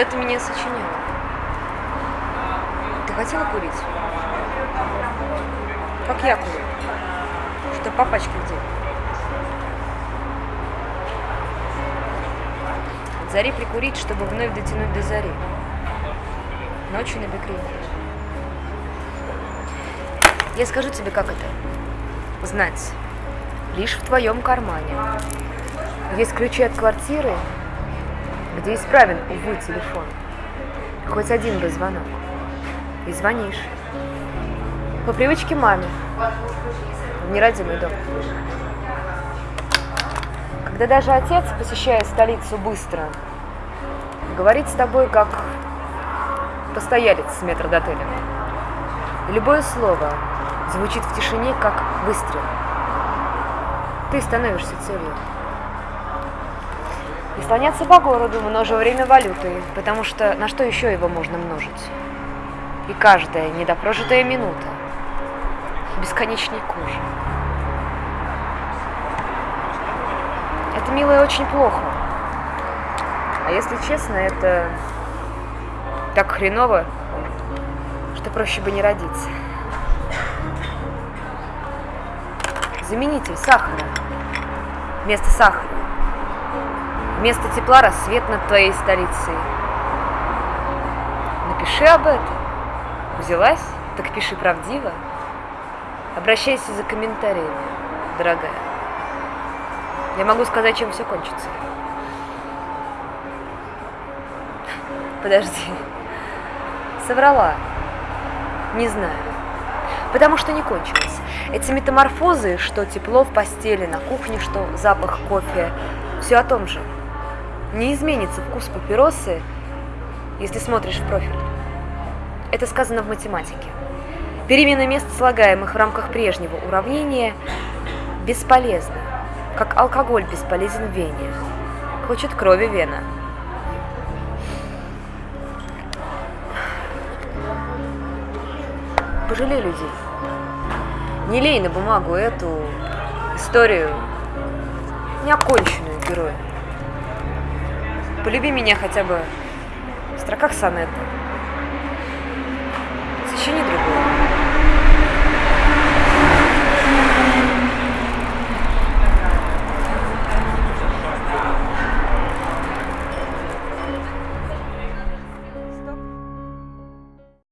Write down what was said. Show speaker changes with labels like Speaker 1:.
Speaker 1: Когда ты меня сочинял, ты хотела курить? Как я курю? Что по пачке где? От зари прикурить, чтобы вновь дотянуть до зари. Ночью на бекрень. Я скажу тебе, как это. Знать. Лишь в твоем кармане. Есть ключи от квартиры, где исправен, увы, телефон. Хоть один бы звонок. И звонишь. По привычке маме. В неродимый дом. Когда даже отец, посещая столицу быстро, говорит с тобой как постоялец с метрдотеля. Любое слово звучит в тишине, как выстрел. Ты становишься целью. И слоняться по городу, множа время валюты, потому что на что еще его можно множить? И каждая недопрожитая минута бесконечней кожи. Это, милое, очень плохо. А если честно, это так хреново, что проще бы не родиться. Заменитель сахара. Вместо сахара. Вместо тепла рассвет над твоей столицей. Напиши об этом. Взялась? Так пиши правдиво. Обращайся за комментариями, дорогая. Я могу сказать, чем все кончится. Подожди. Соврала. Не знаю. Потому что не кончилось. Эти метаморфозы, что тепло в постели, на кухне, что запах кофе, все о том же. Не изменится вкус папиросы, если смотришь в профиль. Это сказано в математике. Перемена мест слагаемых в рамках прежнего уравнения бесполезна, как алкоголь бесполезен в вене. Хочет крови вена. Пожалей людей. Не лей на бумагу эту историю, неоконченную героя. Полюби меня хотя бы в строках сонета. Сочини другое.